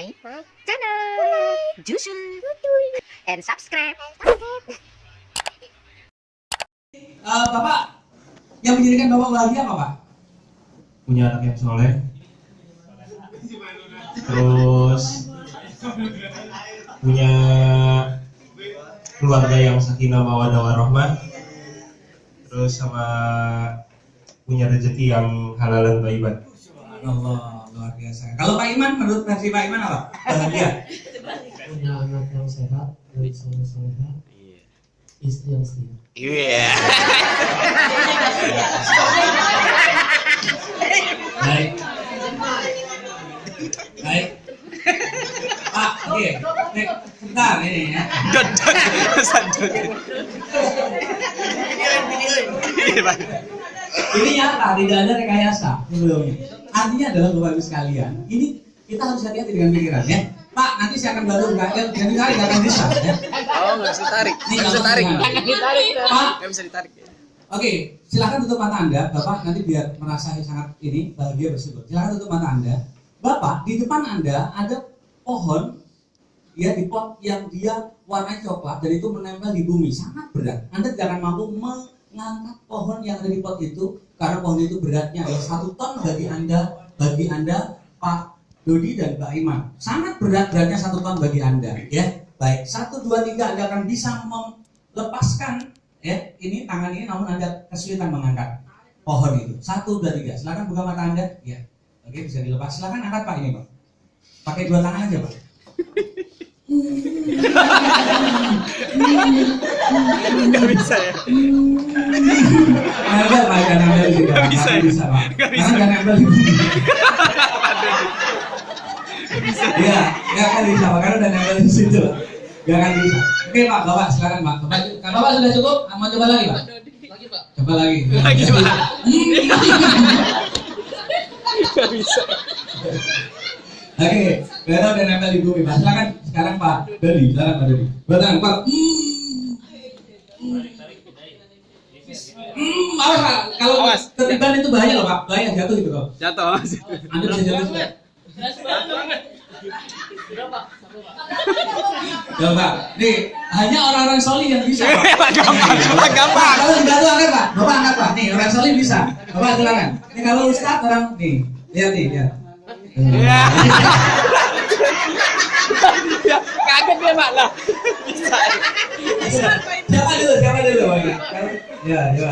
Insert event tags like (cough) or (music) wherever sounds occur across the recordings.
my channel. Jusul and subscribe. Eh, Bapak, yang menjadikan Bapak bahagia apa Pak? punya anak yang soleh. Terus punya keluarga yang sakinah mawadah warahmah. Terus sama punya rezeki yang halal dan thayyiban Allah, luar biasa. Kalau Pak Iman, menurut versi Pak Iman apa? Bahagia. punya anak yang sehat, baik soleh soleha, istri yang setia. Iya. Baik. Baik. Pak, oke. Nek, Sebentar ini ya. Dodot. Sadot. Iya, Pak. Ini nyata, tidak ada rekayasa sebelumnya. Artinya adalah Bapak Ibu sekalian, ini kita harus hati-hati dengan pikiran ya. Pak, nanti saya akan bantu enggak ya, jadi tarik nggak akan bisa ya. Oh, nggak bisa tarik. Ini Nggak bisa nggak tarik. bisa. Pak, Nggak bisa ditarik. Oke, silakan tutup mata Anda, Bapak nanti biar merasa sangat ini bahagia bersyukur. Silakan tutup mata Anda. Bapak, di depan Anda ada pohon ya di pot yang dia warnanya coklat dan itu menempel di bumi sangat berat. Anda tidak akan mampu mengangkat pohon yang ada di pot itu karena pohon itu beratnya adalah satu ton bagi Anda, bagi Anda Pak Dodi dan Mbak Iman. Sangat berat beratnya satu ton bagi Anda, ya. Baik, satu dua tiga Anda akan bisa melepaskan ya ini tangan ini namun anda kesulitan mengangkat pohon itu. Satu dua tiga silakan buka mata anda. Ya oke bisa dilepas. Silakan angkat pak ini pak. Pakai dua tangan aja pak Nggak bisa ya. nempel pak jangan nempel Nggak Pak. bisa ya? bisa Karena bisa. jangan nempel di bumi ya nggak akan bisa pak karena udah nempel di situ nggak akan bisa oke pak bapak silakan pak bapak bapak sudah cukup mau coba lagi pak Lagi pak. coba lagi Lagi, Pak. Nggak bisa. Oke, Vera udah nempel di bumi. Pak, silakan sekarang Pak Dodi, silakan Pak Dodi. Batang, Pak. Hmm, awas Pak. Kalau Awas. ketiban itu bahaya loh Pak, bahaya jatuh gitu kok. Jatuh. Anda bisa jatuh juga. Pak, nih hanya orang-orang soli yang bisa. (laughs) Pak. Gampang, Pak, gampang. Kalau jatuh angkat Pak, Bapak angkat Pak. Nih orang soli bisa. Bapak silakan. Nih kalau Ustaz orang nih, lihat nih, lihat. Iya. Ya, kaget dia, Pak. Lah. Bisa. Siapa dulu? Siapa dulu? Ya, ya.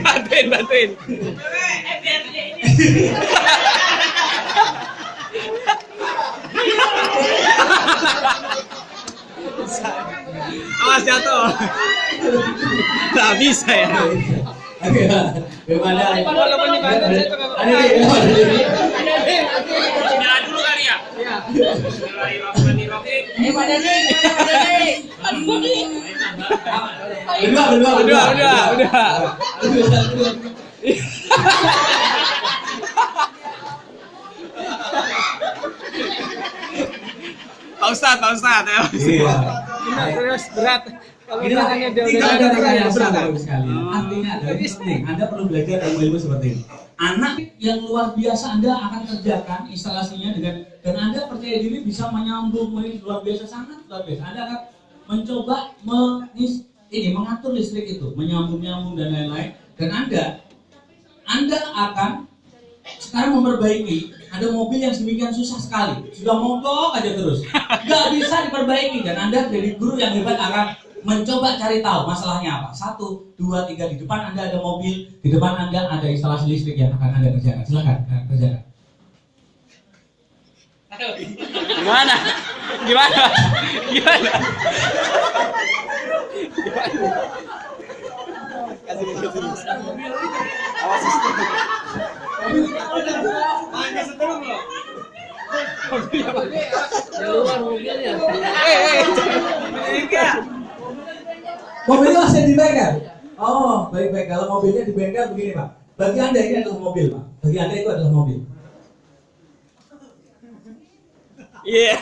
Bantuin, bantuin. Awas jatuh. Nggak bisa ya. Oke? Walaupun nggak- Ada ada di- Jalan dulu kali ya. Berdua, berdua, Berdua, berdua, berdua. Berdua. Pak Ustad, Pak Ustad. ya. Iya. Serius berat. Kalau Ini dia tidak udah ada rekayasa berat. Sekalian. Artinya ini penting. Anda perlu belajar ilmu-ilmu seperti ini. Anak yang luar biasa Anda akan kerjakan instalasinya dengan dan Anda percaya diri bisa menyambung ini luar biasa sangat luar biasa. Anda akan mencoba menis, ini mengatur listrik itu, menyambung-nyambung dan lain-lain. Dan Anda Anda akan sekarang memperbaiki ada mobil yang sedemikian susah sekali sudah mogok aja terus nggak bisa diperbaiki dan anda jadi guru yang hebat akan mencoba cari tahu masalahnya apa satu dua tiga di depan anda ada mobil di depan anda ada instalasi listrik yang akan anda kerjakan silakan eh, kerjakan Gimana? Gimana? Gimana? Kasih dia, kasih dia. Awas istri. Keluar mobilnya. Eh, eh. Mobilnya masih di bengkel oh baik baik kalau mobilnya di bengkel begini pak bagi anda ini adalah mobil pak bagi anda itu adalah mobil Iya.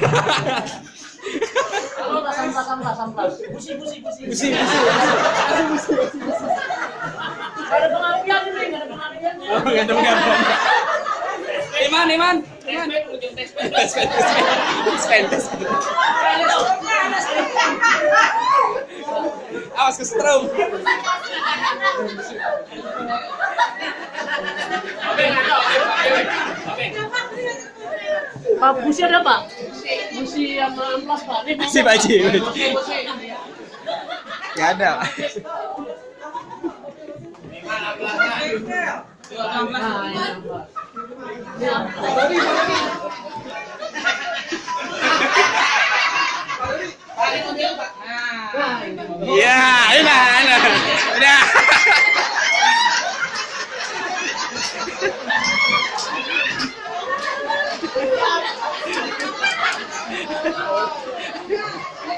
Kalau tak sampah sampah sampah. Busi busi busi. Busi, busi. Gak ada pengapian ini, gak ada pengapian. Oh, nggak ada pengaruh. Iman, Iman. Awas ke strum. Pak busi ada pak? Busi sama amplas pak? Nih, Si Pak. Busi, busi. Ya ada. Nah, Ini amplas. Nah, ini. Ya, enak, enak. Udah.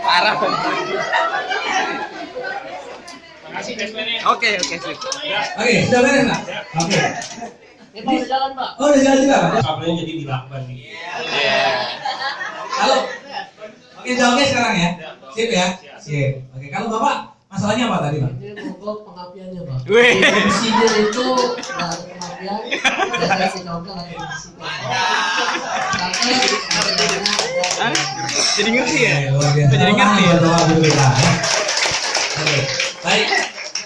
Parah. Oke, oke, sip. Oke, sudah beres Pak? Oke. Ini udah jalan pak? Oh, udah jalan juga Pak? Kabelnya jadi dilakban nih. Halo. Oke, jawabnya sekarang ya. Sip ya? Sip. Oke, kalau Bapak masalahnya apa tadi Pak? Ini mogok pengapiannya pak. Wih. Businya itu ada pengapian, si Hah? Jadi ngerti ya? Jadi ngerti ya? Ya. Oke, baik.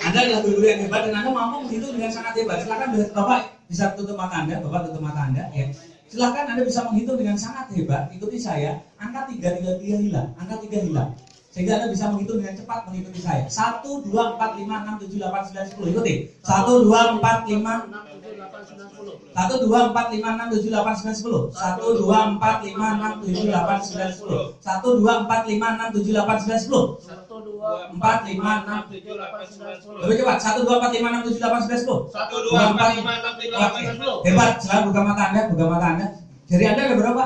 Anda adalah guru yang hebat dan Anda mampu menghitung dengan sangat hebat. Silakan Bapak bisa tutup mata Anda, Bapak tutup mata Anda ya. Silakan Anda bisa menghitung dengan sangat hebat. Ikuti saya. Angka tiga tiga tiga hilang. Angka tiga hilang. Sehingga Anda bisa menghitung dengan cepat mengikuti saya. Satu, dua, empat, lima, enam, tujuh, delapan, sembilan, sepuluh. Ikuti. Satu, dua, empat, lima, enam tujuh delapan sembilan sepuluh. satu dua empat lima enam tujuh delapan sembilan sepuluh satu dua empat lima enam tujuh delapan sembilan sepuluh satu dua empat lima enam tujuh delapan sembilan sepuluh Satu dua empat lima enam tujuh delapan sembilan sepuluh. lebih cepat satu dua empat lima enam tujuh delapan sembilan sepuluh Satu, dua, empat, lima, enam, tujuh, delapan, Oke. sepuluh. hebat selalu buka mata anda buka mata anda jari anda ada berapa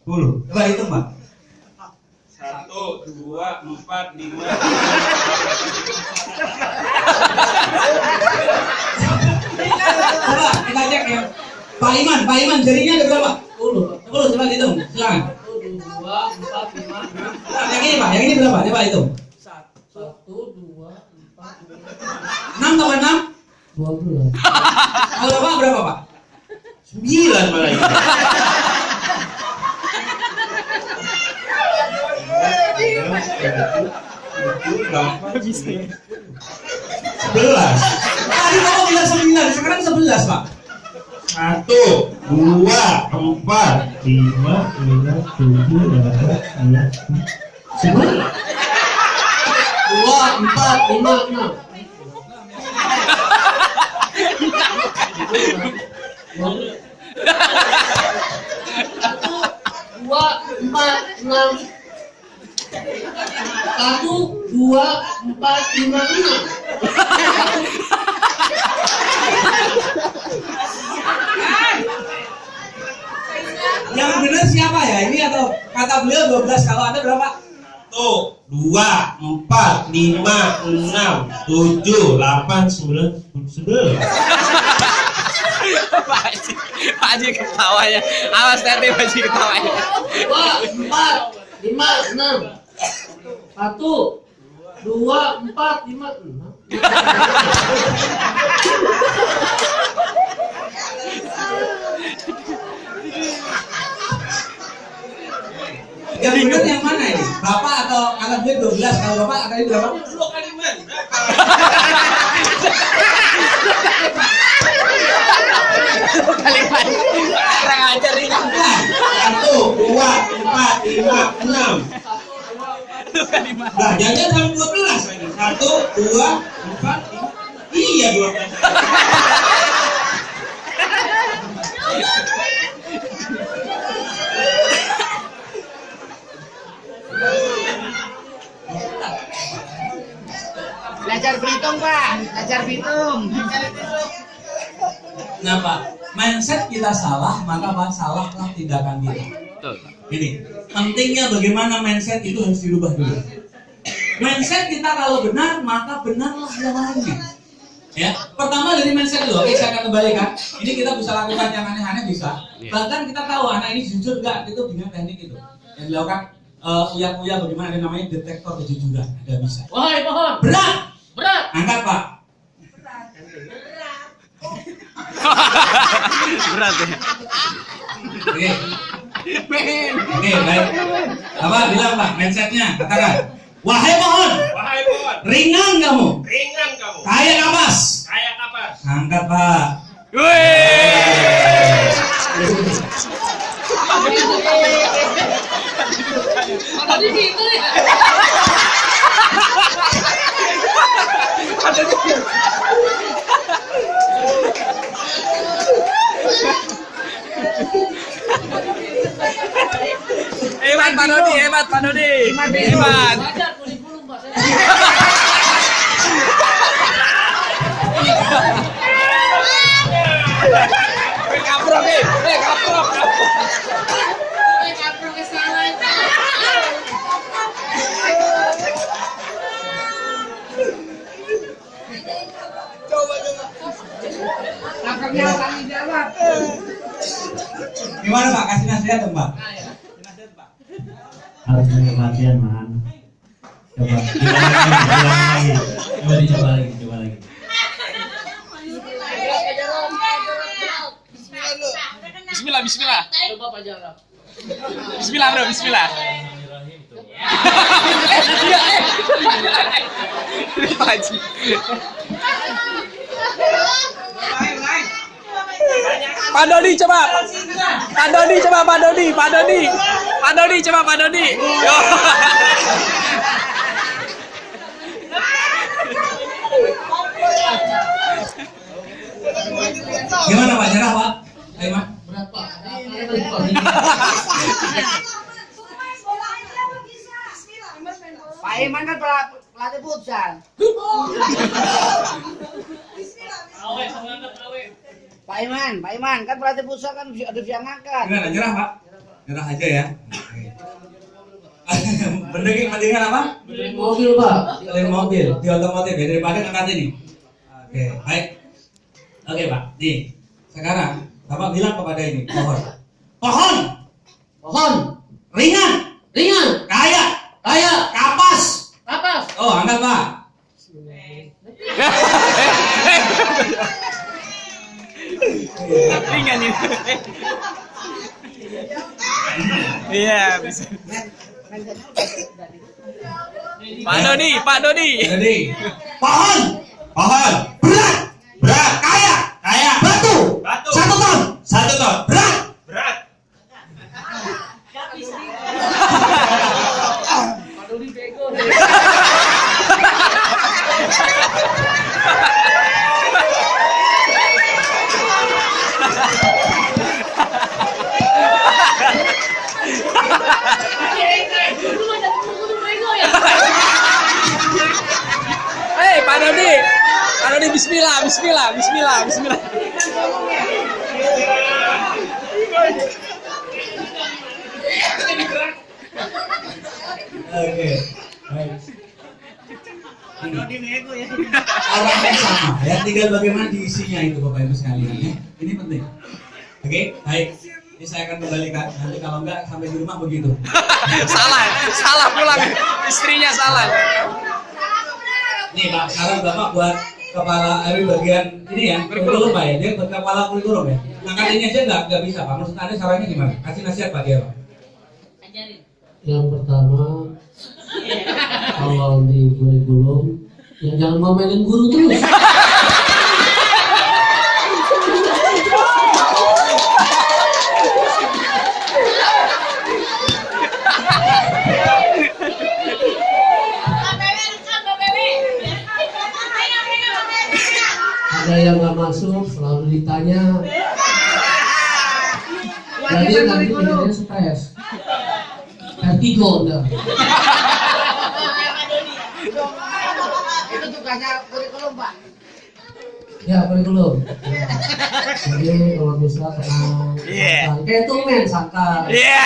sepuluh coba hitung pak Satu, dua, empat, lima. coba kita cek ya. Pak Iman Pak Iman jarinya ada berapa? Sepuluh. Pak. sepuluh coba hitung. Silakan. Satu dua empat lima. Nah, yang ini pak. Yang ini berapa? Coba hitung. Satu dua empat lima. Enam tambah enam? Dua belas. kalau bapak berapa pak? Sembilan malah (laughs) ini. sebelas tadi kamu bilang sembilan sekarang sebelas pak Satu, dua, empat, lima, enam, tujuh, delapan, sembilan. Dua empat lima enam. Satu dua empat enam. Satu dua empat lima enam. yang benar siapa ya ini atau kata beliau 12 kalau anda berapa Satu, dua, empat, lima, enam, tujuh, delapan, sembilan, sepuluh. Pak Haji, Pak Haji ketawanya. Awas nanti Pak Haji ketawanya. Dua empat lima enam. Satu dua empat lima enam. yang benar yang mana ini bapak atau kata beliau 12 kalau bapak kata ini berapa Dua kali. Kalimat kurang ajar ini. Satu, dua, empat, lima, enam. Nah, jangan sampai dua belas lagi. Satu, dua, empat, lima. Iya dua belas. Belajar berhitung, Pak. Belajar berhitung. nah pak mindset kita salah maka pak salahlah tindakan kita Betul. Ini pentingnya bagaimana mindset itu harus dirubah dulu. Mindset kita kalau benar maka benarlah yang lainnya ya pertama dari mindset dulu oke saya akan kembalikan. Ini kita bisa lakukan yang aneh-aneh bisa. Iya. bahkan kita tahu anak ini jujur nggak itu dengan teknik itu. Yang dilakukan uh, uya-uya bagaimana ada namanya detektor kejujuran ada bisa. Wahai pohon berat! Berat. angkat pak. Berat (laughs) ya. Oke. Oke, baik. Apa bilang Pak mindsetnya? Katakan. Wahai pohon, Wahai pohon, ringan kamu, ringan kamu, kaya kapas. kayak kapas. Angkat Pak. Tadi gitu ya. (laughs) Pak Dodi, hebat Pak Dodi. Hebat. Eh, kaprok eh. Eh, kaprok. jawab. Gimana Pak? Kasih nasihat dong Pak. Harus banyak latihan man coba ulang lagi coba dicoba lagi coba lagi Bismillah, bismillah. Coba Pak. Bismillah, Bro, bismillah. Haji. Pak Dodi coba. Pak Dodi coba Pak Dodi, Pak Dodi. Pak Dodi coba Pak Dodi. Yo. Gimana Pak? Nyerah Pak? Ayo Pak. Berat Pak. Iman kan pel- pelatih futsal. Pak Iman, Pak Iman kan pelatih futsal kan bisa- ada yang ngangkat. Gimana? Nyerah Pak? Nyerah aja ya. Mending (laughs) mendingan apa? Mobil Pak. Kalian mobil di otomotif ya daripada ngangkat ini. Oke, baik. Oke Pak, nih sekarang Bapak bilang kepada ini pohon, pohon Pohon. ringan, Ringan. kaya, Kaya. kapas. Kapas. Oh, angkat Pak. Ringan ini. (laughs) Iya, bisa. Pak Dodi, Pak Dodi. Jadi pohon, pohon berat, berat, kaya, kaya, batu, Batu. satu ton, satu ton, berat. Berat. Pak Dodi bego. Hei, Pak Dodi. Pak Dodi bismillah, bismillah, bismillah, bismillah. Oke, baik. Orangnya sama ya, tinggal bagaimana diisinya itu Bapak Ibu sekalian ya. Ini penting. Oke, baik. Ini saya akan kembalikan. Nanti kalau enggak sampai di rumah begitu. (laughs) salah, salah pulang. Istrinya salah. Nih Pak, sekarang Bapak buat kepala RW bagian ini ya, kurikulum Pak ya. Dia buat kepala kurikulum ya. Angkat ini aja enggak, enggak bisa Pak. Maksud Anda caranya gimana? Kasih nasihat Pak dia Pak. Yang pertama kalau di kurikulum yang jangan mau mainin guru terus. (laughs) Ada yang nggak masuk selalu ditanya. Jadi nanti jadinya stres. Vertigo udah. Itu tugasnya kurikulum Pak. Kurikulum. Jadi kalau bisa tenang, Iya. santai. kayak tuh men santai. Iya.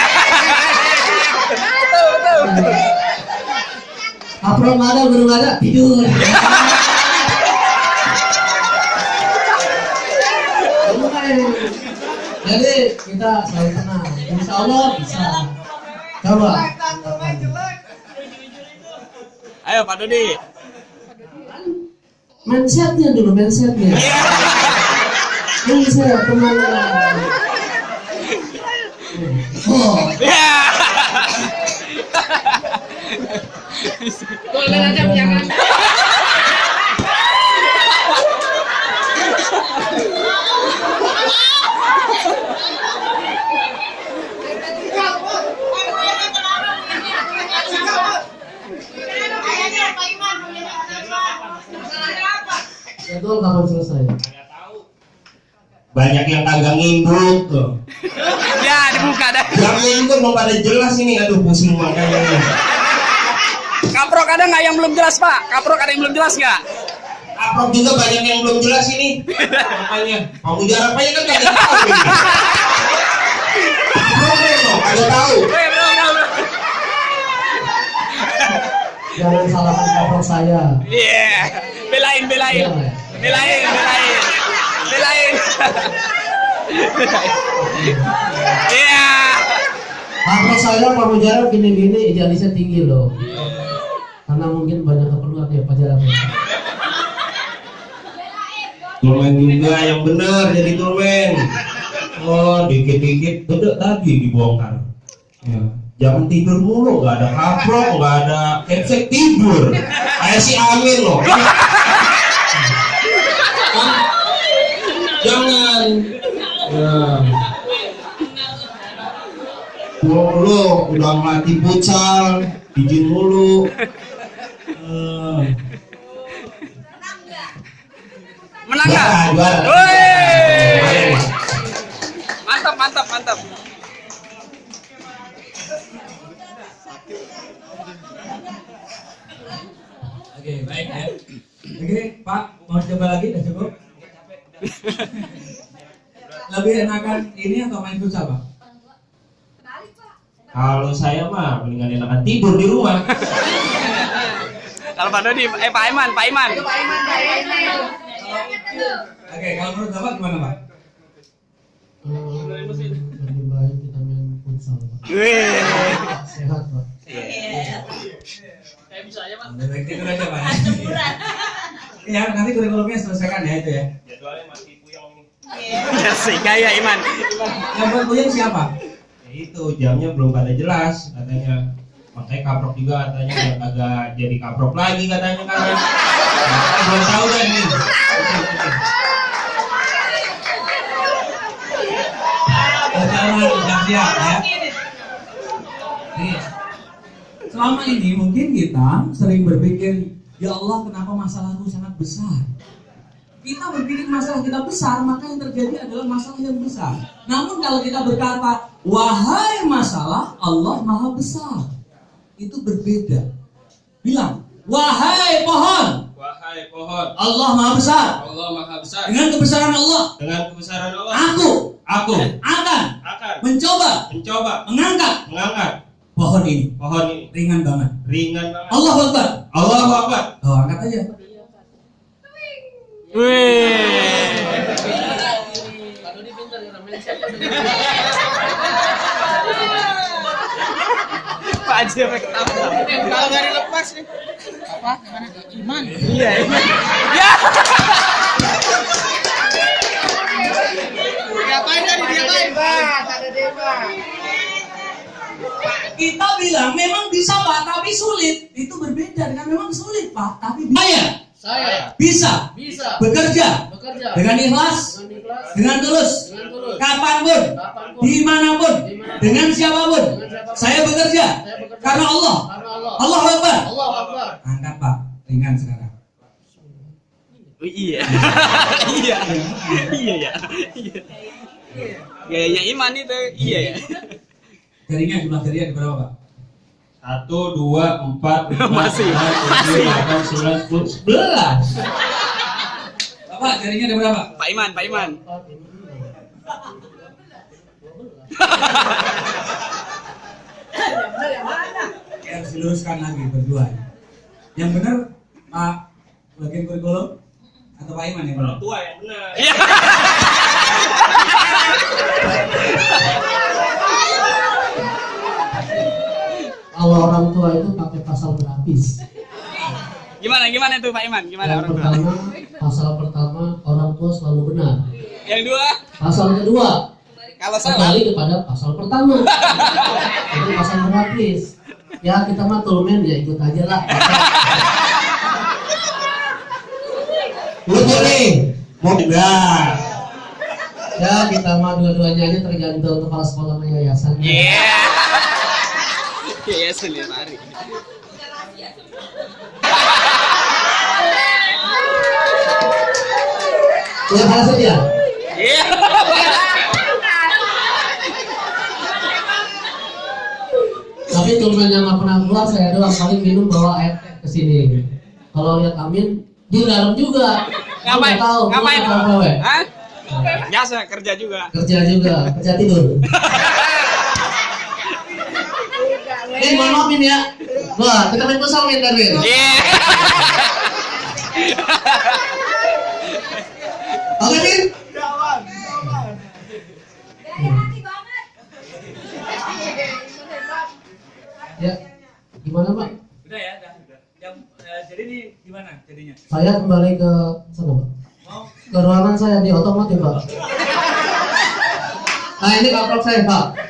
Nggak ada, nggak ada, tidur. (laughs) Jadi kita selalu tenang. Insya Allah bisa. Coba. Ayo Pak Dodi. Mindsetnya dulu, mindsetnya. Mindset tenang. Oh, Ya. golden aja jangan. Jadwal kapan selesai? Banyak yang kagak nginduk tuh. Ya, dibuka dah. Yang nginduk mau pada jelas ini, aduh pusing makanya. Kaprok ada nggak yang belum jelas, Pak? Kaprok ada yang belum jelas nggak? Aprok juga banyak yang belum jelas ini. Makanya, kamu jarak aja kan kagak tahu. ini. (laughs) No, kagak tahu. Eh. Jangan salahkan kaprok saya. Iya. Belain, belain. Belain, belain. Belain. Iya. Kaprok saya kamu jarak gini-gini idealisnya tinggi loh. Karena mungkin banyak keperluan ya pajaran. Turmen juga yang benar jadi turmen. Oh, dikit-dikit udah tadi dibongkar. Ya. Jangan tidur mulu, nggak ada kaprok, nggak ada kepsek tidur. Kayak si Amin loh. (laughs) Jangan. Ya. Mulu, udah mati pucal, izin mulu. Eh. Menang nggak? Mantap, mantap, mantap. Oke, baik ya. Oke, Pak, mau coba lagi? Udah cukup? (laughs) Lebih enakan ini atau main futsal, Pak? Kalau saya mah mendingan enakan tidur di rumah. Kalau Pak Dodi, eh Pak Iman, Pak Iman. Oke, kalau menurut Bapak gimana, Pak? Hmm, lebih baik kita main futsal. Pak. Sehat pak. Lebih baik tidur aja, Pak. Ya, nanti kurikulumnya selesaikan ya itu ya. Jadwalnya masih puyeng nih. Ya sih, gaya Iman. Yang buat puyeng siapa? Ya itu jamnya belum pada jelas katanya. Makanya kaprok juga katanya biar kagak jadi kaprok lagi katanya kan. Nah, belum tahu kan nih. Jangan, jangan siap ya. Nih, selama ini mungkin kita sering berpikir, ya Allah kenapa masalahku sangat besar. Kita berpikir masalah kita besar, maka yang terjadi adalah masalah yang besar. Namun kalau kita berkata, wahai masalah, Allah maha besar. Itu berbeda. Bilang, wahai pohon, Wahai pohon, Allah maha besar. Allah Maha Besar. Dengan kebesaran Allah, Dengan kebesaran Allah, aku aku akan akan mencoba mencoba mengangkat mengangkat pohon ini. pohon ini Ringan banget. ringan banget. Allah Akbar. Allahu Akbar. Oh, angkat aja. Wih. Pak Haji. Kalau nggak dilepas nih. Apa? Gimana? Iman. Iya, Iman. Ya. Diapain tadi? Diapain? Kita bilang memang bisa Pak, tapi sulit. Itu berbeda dengan memang sulit Pak, tapi saya Saya bisa bisa bekerja bekerja dengan ikhlas, dengan ikhlas, dengan tulus, dengan tulus, kapan pun, kapan pun, di mana pun, Di mana pun. dengan siapa pun. Dengan siapa pun. Saya bekerja Saya bekerja. karena Allah. karena Allah. Allah Akbar. Allah Akbar. Angkat Pak, ringan sekarang. Oh, iya. (laughs) Iya. Iya ya. Iya. Gayanya Iman itu. Iya ya. Jarinya jumlah jarinya ada berapa Pak? Satu, dua, empat, lima, (laughs) Masih, enam, tujuh, delapan, sembilan, sepuluh, sebelas. Bapak jarinya ada berapa? Pak Iman, Pak Iman. Ya, harus diluruskan lagi berdua. Yang benar Pak bagian kurikulum atau Pak Iman yang benar? Orang tua yang benar. (laughs) (laughs) Kalau orang tua itu pakai pasal berlapis. Gimana gimana tuh Pak Iman? Gimana Yang orang tua? pertama, pasal pertama orang tua selalu benar. Yang dua? Pasal kedua, Kalau salah. kembali kepada pasal pertama (laughs) itu pasal gratis ya kita mah tulmen ya ikut aja lah Lucu nih. Mau enggak? ya kita mah dua-duanya aja tergantung kepala sekolah sama yayasan Iya. Iya, ya saja Iya. tapi tulmen yang nggak pernah keluar saya doang paling minum bawa air ke sini kalau lihat Amin di dalam juga Ngapain? tahu Ngapain? gawe. Hah? Biasa kerja juga. kerja juga kerja tidur (laughs) Eh, mohon maaf Min ya. Wah, kita main kosong Min tadi. Iya. Oke Min. Ya, gimana Pak? Udah ya, udah, udah. Yang eh, jadi ini gimana jadinya? Saya kembali ke sana Pak. Ke ruangan saya di otomotif Pak. Nah ini kaprok saya Pak.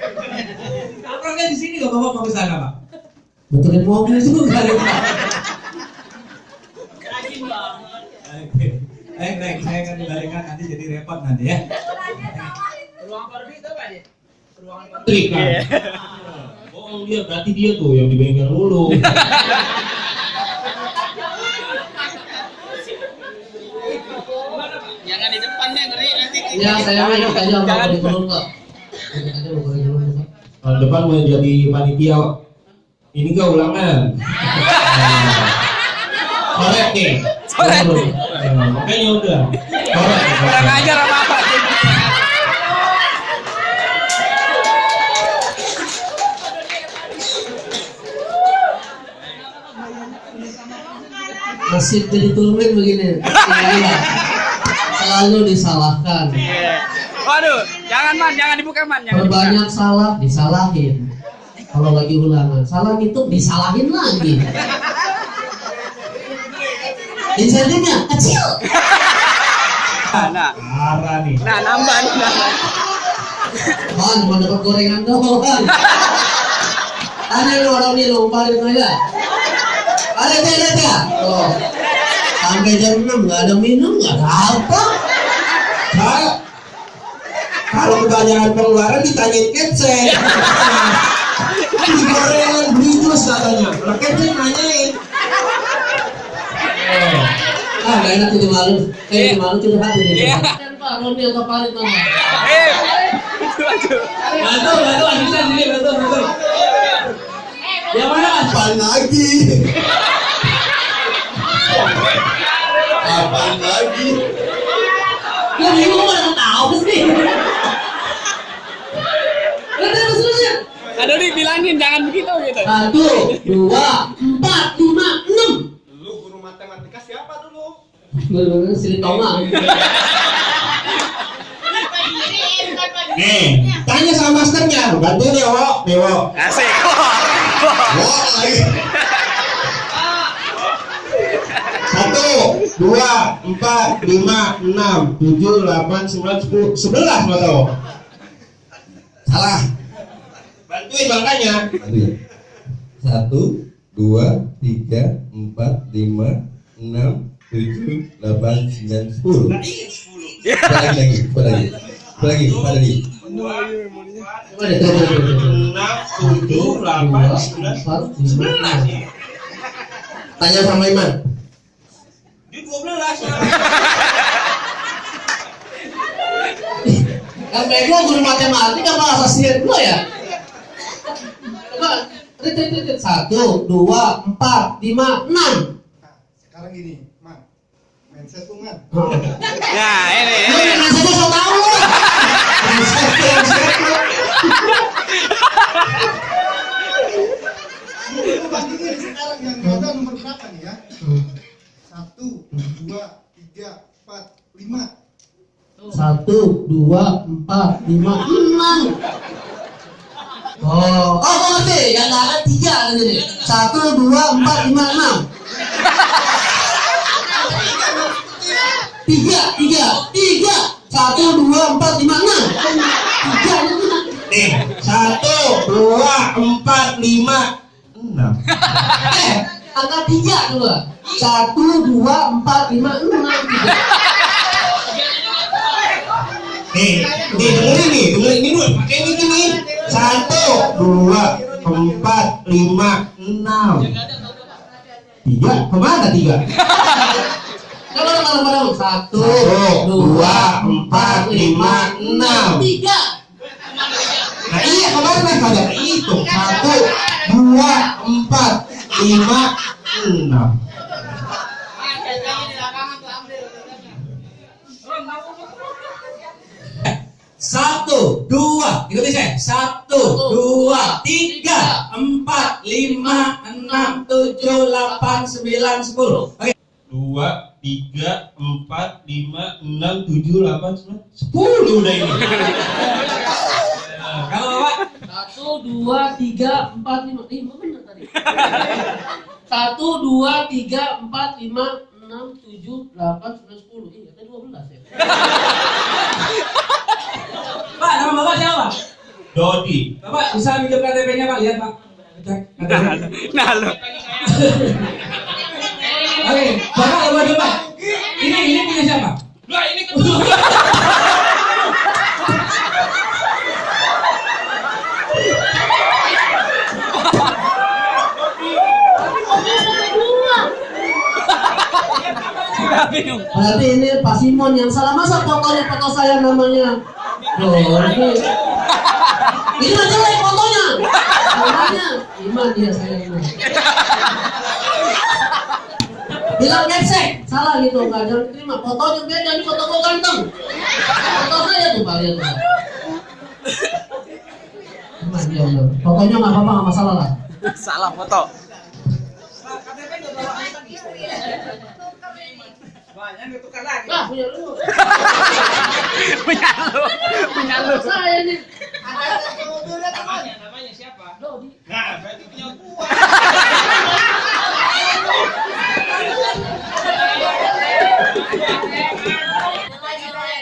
Sini kok bapak (laughs) mau ke sana pak? Betulin mobil juga nih Pak. Oke. Baik, baik. Saya akan kembalikan nanti jadi repot nanti ya. Trik kan? Oh dia berarti dia tuh yang di bengkel mulu. (laughs) Jangan di depan deh, ngeri nanti. Ya saya ikut aja mau di belum Pak. Ikut aja mau di belum Pak. Tahun depan mau jadi panitia ini gak ulangan. Korek nih. Korek. Makanya udah. Korek. Kurang ajar apa apa. Nasib jadi tulmen begini. (laughs) Iya. Selalu disalahkan. Waduh, jangan man, jangan dibuka man, jangan dibuka. Perbanyak salah disalahin. Kalau lagi ulangan, salah ngitung disalahin lagi. Insentifnya kecil. Nah, Parah nih. nah nambah nih. nambah. Man, cuma dapat gorengan doang. Ada yang orang ini lompatin aja. Ada teh, ada teh. Oh. Sampai jam 6 nggak ada minum, nggak ada apa. Saya kalau kebanyakan pengeluaran ditanyain kece. Beli gorengan, beli jus katanya. Lah kece nanyain. Ah, nggak enak jadi malu. Eh, jadi malu ini. Iya. Kan Pak, Roni atau Parit mana? Eh. Bantu, bantu, bisa sini, bantu, bantu. Yang mana mas? Apaan lagi? Apaan lagi? Lu bingung mana tahu sih? Udah terus terusnya. Aduh, dibilangin jangan begitu gitu. Satu, dua, empat, lima, enam. Lu guru matematika siapa dulu? Bener-bener sini tonga. Nih, tanya sama masternya. Bantuin ya, Wo. Nih, Wo. Asik. Wo lagi. Satu, dua, empat, lima, enam, tujuh, delapan, sembilan, sepuluh, sebelas mau tahu? Salah. Bantuin makanya. Satu, dua, tiga, empat, lima, enam, tujuh, delapan, sembilan, sepuluh. Lagi lagi, lagi, lagi, lagi. Enam, tujuh, delapan, sembilan, lima. Tanya sama Iman. Di dua belas. Kan bego guru matematika apa asasian gua ya? Satu, dua, empat, lima, enam. sekarang gini man mindset tuh man Nah, ini ini. saja so tau lu. Mindset, mindset bandingin sekarang yang gagal nomor berapa nih ya satu dua tiga empat lima Satu, dua, empat, lima, enam. Oh, oh, oh ngerti. Yang nggak ada tiga kan jadi. Satu, dua, empat, lima, enam. Tiga, tiga, tiga. Satu, dua, empat, lima, enam. tiga itu nak. Nih, satu, dua, empat, lima, enam. Eh, angka tiga coba. Satu, dua, empat, lima, enam, tiga. Nih, nih dengerin nih, dengerin ini dulu, pakai ini gini. Satu, dua, empat, lima, enam. Tiga, ke mana tiga? Kalau satu, dua, empat, lima, enam. tiga. Nah iya ke mana kagak kehitung? Satu, dua, empat, lima, enam. Satu, dua, ikuti saya. Satu, dua, tiga, empat, lima, enam, tujuh, delapan, sembilan, sepuluh. Oke. Dua, tiga, empat, lima, enam, tujuh, delapan, sembilan, sepuluh udah ini. (laughs) Kalau Bapak, Satu, dua, tiga, empat, lima. Lima benar tadi. Satu, dua, tiga, empat, lima, enam, tujuh, delapan, sembilan, sepuluh. Iya, tadi dua belas ya. (laughs) Pak, nama Bapak siapa? Dodi. Bapak bisa minjem KTP-nya Pak? Lihat Pak. Cek KTP. Nah, lo. Oke, Bapak coba coba. Ini ini punya siapa? Lah ini kedua. (laughs) bingung. Berarti ini Pak Simon yang salah. Masa fotonya foto saya namanya? Loh, ini. Ini jelek fotonya. Namanya Iman dia saya ini. Bilang ngecek, salah gitu enggak jangan terima. Fotonya beda ini foto gua ganteng. Foto saya tuh Pak lihat tuh. Iman dia. Fotonya nggak apa-apa nggak masalah lah. Salah foto. Lah punya lu. (laughs) Punya lu. Punya lu. Saya nih. Namanya siapa? Dodi. Nah, berarti punya gua.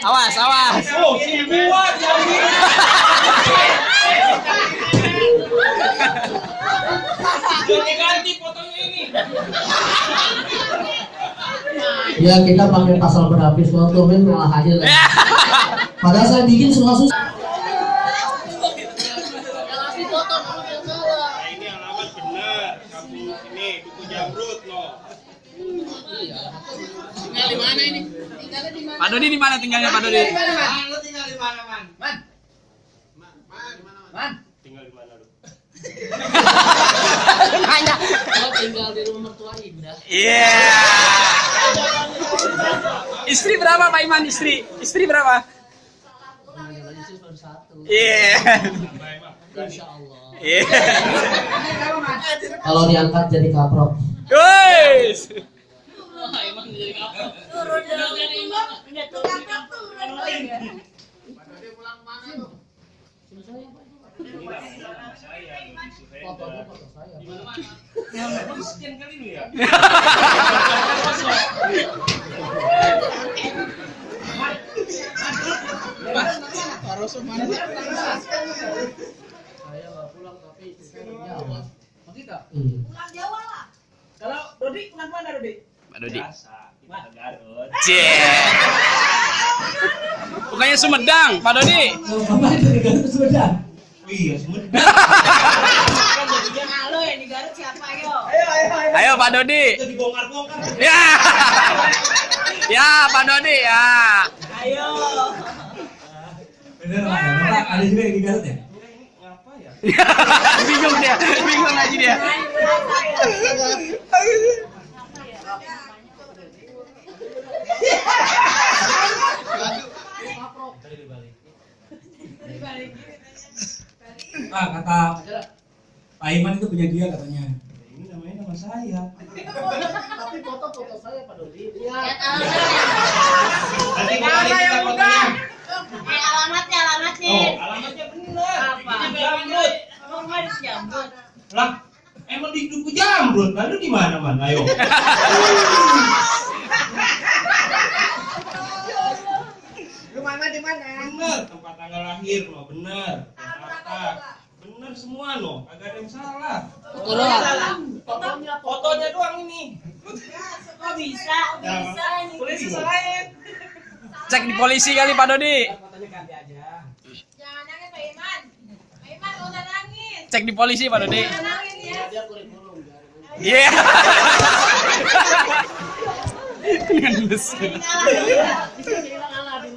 Awas, awas. Oh, si gua jadi. (laughs) Ganti-ganti fotonya ini. Ya kita pakai pasal berlapis foto men malah aja lah. (laughs) Padahal saya bikin susah-susah. Nah, ini alamat benar. Kampung ini Duku Jamrut loh. Pak Dodi di mana tinggalnya Pak Dodi? Tinggal di mana, Man? Man. Man. Tinggal di mana lu? Nanya. Tinggal di rumah mertua Indah. Iya. Istri berapa Pak Iman? Istri, istri berapa? Iya. Insya Allah. Iya. Kalau diangkat jadi kaprok. Guys. Fotonya foto saya. Miskin kali lu ya. Saya nggak pulang tapi istri saya di Jawa. Begitu. Kalau Dodi pulang mana, Dodi? Pak Dodi. Biasa, kita Garut. Cie. Bukannya Sumedang, Pak Dodi. Loh, Bapak dari Garut ke Oh iya, Sumedang. Halo, yang di Garut siapa, yo? Ayo, ayo, ayo. Ayo Pak Dodi. Itu dibongkar-bongkar. Ya. Ya, Pak Dodi ya. Ayo. Bener Pak. Ada juga yang di Garut ya? Ngapa ya? bingung dia, bingung lagi dia. Pak kata Pak Iman itu punya dia katanya. Ini namanya nama saya. Tapi foto-foto saya Pak Dodi. Iya. Nanti kembali kita fotonya. Eh, alamatnya, alamatnya. Oh, alamatnya benar. Apa? Duku Jamrut. Emang harus jambut. Lah, emang di Duku Jamrut. Lalu di mana, Man? Ayo. Mana, di mana? Benar tempat tanggal lahir no bener Jakarta bener semua no agak ada yang salah fotonya fotonya doang ini Kok bisa? Bisa ini. polisi salahin Cek di polisi kali Pak Dodi. Fotonya ganti aja. Jangan nangis Pak Iman. Pak Iman nggak usah nangis. Cek di polisi Pak Dodi. Jangan nangis ya. Dia kurikulum. Iya. (laughs) Dengan.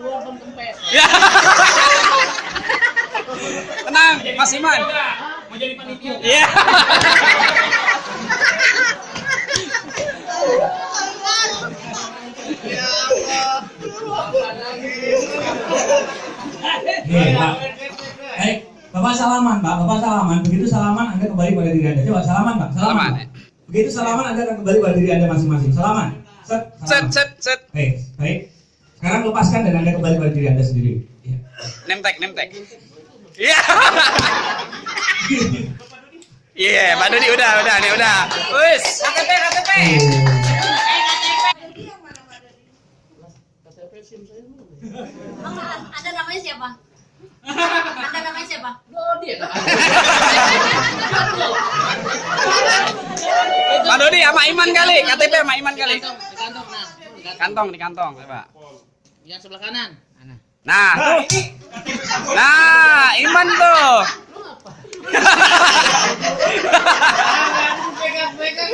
Luar kempes. Ya. Tenang, Mas Iman. mau jadi panitia Iya. Baik, Bapak salaman, Pak. Bapak salaman. Begitu salaman, Anda kembali pada diri Anda. Coba salaman, Pak. Salaman. Begitu salaman, Anda akan kembali pada diri Anda masing-masing. Salaman. Set. Set set. Baik, baik. Sekarang lepaskan dan Anda kembali pada diri Anda sendiri. Ya. Nemtek, nemtek. Iya. Iya, Pak Dodi udah, udah, nih udah. Wis. KTP, KTP. KTP SIM saya dulu. Anda namanya siapa? Anda namanya siapa? Dodi. Pak Dodi sama Iman kali, KTP sama Iman kali. Di kantong, nah. Di kantong. Kantong di kantong, coba. Yang sebelah kanan. Nah. Nah, tuh. Nah, Iman tuh. Lu apa? (laughs) Pegang-pegang.